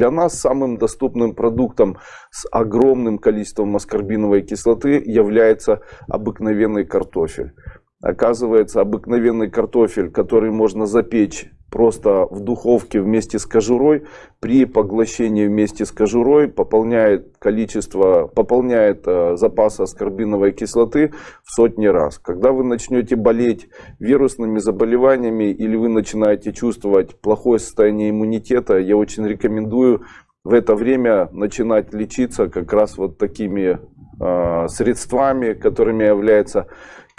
Для нас самым доступным продуктом с огромным количеством аскорбиновой кислоты является обыкновенный картофель. Оказывается, обыкновенный картофель, который можно запечь просто в духовке вместе с кожурой, при поглощении вместе с кожурой пополняет количество, пополняет э, запас аскорбиновой кислоты в сотни раз. Когда вы начнете болеть вирусными заболеваниями или вы начинаете чувствовать плохое состояние иммунитета, я очень рекомендую в это время начинать лечиться как раз вот такими средствами, которыми является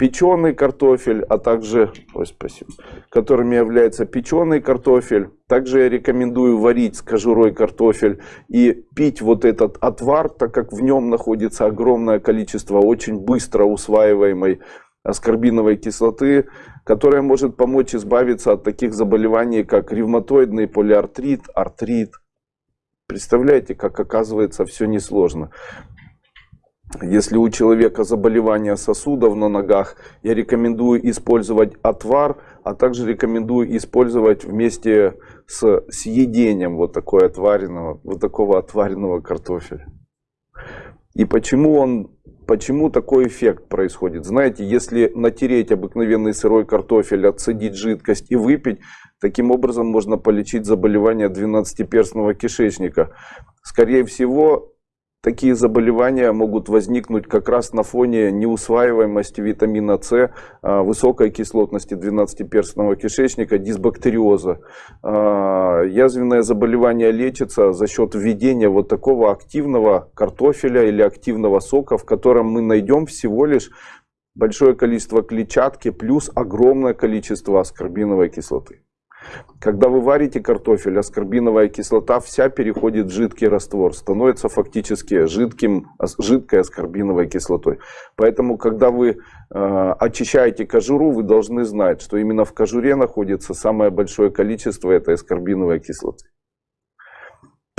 печеный картофель, а также, ой, спасибо, которыми является печеный картофель. Также я рекомендую варить с кожурой картофель и пить вот этот отвар, так как в нем находится огромное количество очень быстро усваиваемой аскорбиновой кислоты, которая может помочь избавиться от таких заболеваний, как ревматоидный полиартрит, артрит. Представляете, как оказывается все несложно. Если у человека заболевание сосудов на ногах, я рекомендую использовать отвар, а также рекомендую использовать вместе с съедением вот, такое отваренного, вот такого отваренного картофеля. И почему, он, почему такой эффект происходит? Знаете, если натереть обыкновенный сырой картофель, отсадить жидкость и выпить, таким образом можно полечить заболевание двенадцатиперстного кишечника. Скорее всего, Такие заболевания могут возникнуть как раз на фоне неусваиваемости витамина С, а, высокой кислотности 12-перстного кишечника, дисбактериоза. А, язвенное заболевание лечится за счет введения вот такого активного картофеля или активного сока, в котором мы найдем всего лишь большое количество клетчатки плюс огромное количество аскорбиновой кислоты. Когда вы варите картофель, аскорбиновая кислота вся переходит в жидкий раствор, становится фактически жидким, жидкой аскорбиновой кислотой. Поэтому, когда вы э, очищаете кожуру, вы должны знать, что именно в кожуре находится самое большое количество этой аскорбиновой кислоты.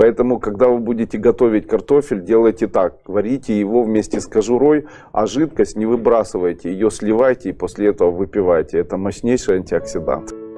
Поэтому, когда вы будете готовить картофель, делайте так. Варите его вместе с кожурой, а жидкость не выбрасывайте. Ее сливайте и после этого выпивайте. Это мощнейший антиоксидант.